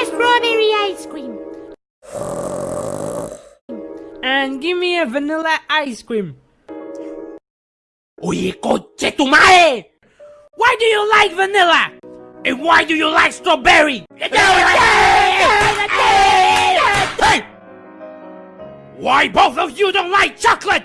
a strawberry ice cream. And give me a vanilla ice cream. Oye, coche tu madre! Why do you like vanilla? And why do you like strawberry? Why both of you don't like chocolate?